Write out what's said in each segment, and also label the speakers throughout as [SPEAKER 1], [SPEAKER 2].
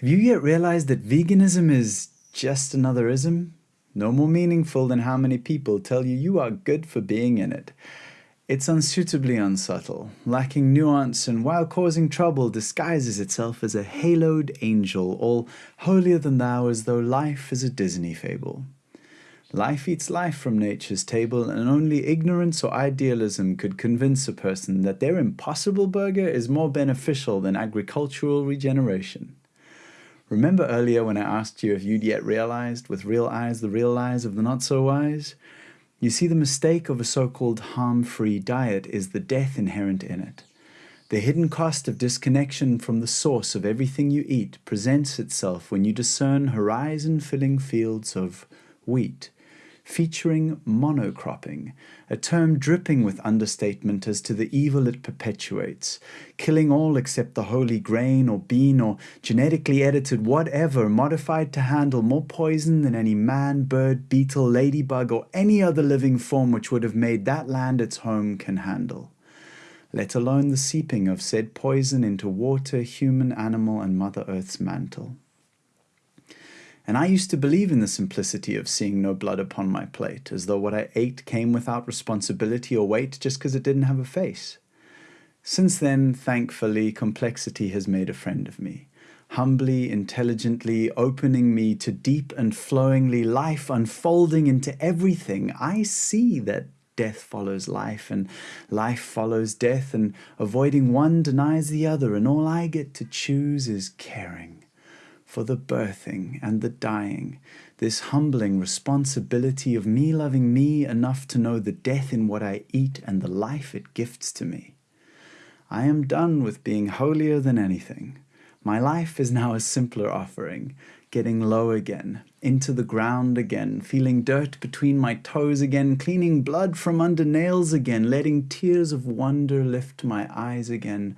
[SPEAKER 1] Have you yet realized that veganism is just another ism? No more meaningful than how many people tell you you are good for being in it. It's unsuitably unsubtle, lacking nuance, and while causing trouble, disguises itself as a haloed angel, all holier than thou as though life is a Disney fable. Life eats life from nature's table, and only ignorance or idealism could convince a person that their impossible burger is more beneficial than agricultural regeneration. Remember earlier when I asked you if you'd yet realized with real eyes the real lies of the not so wise? You see, the mistake of a so called harm free diet is the death inherent in it. The hidden cost of disconnection from the source of everything you eat presents itself when you discern horizon filling fields of wheat featuring monocropping, a term dripping with understatement as to the evil it perpetuates, killing all except the holy grain or bean or genetically edited whatever modified to handle more poison than any man, bird, beetle, ladybug, or any other living form which would have made that land its home can handle let alone the seeping of said poison into water, human, animal, and Mother Earth's mantle. And I used to believe in the simplicity of seeing no blood upon my plate, as though what I ate came without responsibility or weight just because it didn't have a face. Since then, thankfully, complexity has made a friend of me, humbly, intelligently, opening me to deep and flowingly life unfolding into everything. I see that death follows life and life follows death and avoiding one denies the other and all I get to choose is caring for the birthing and the dying, this humbling responsibility of me loving me enough to know the death in what I eat and the life it gifts to me. I am done with being holier than anything. My life is now a simpler offering, getting low again, into the ground again, feeling dirt between my toes again, cleaning blood from under nails again, letting tears of wonder lift my eyes again,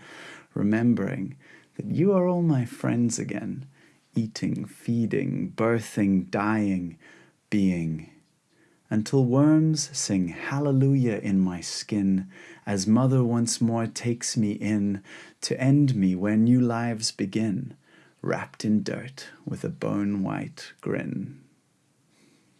[SPEAKER 1] remembering that you are all my friends again, eating, feeding, birthing, dying, being, until worms sing hallelujah in my skin as mother once more takes me in to end me where new lives begin, wrapped in dirt with a bone white grin.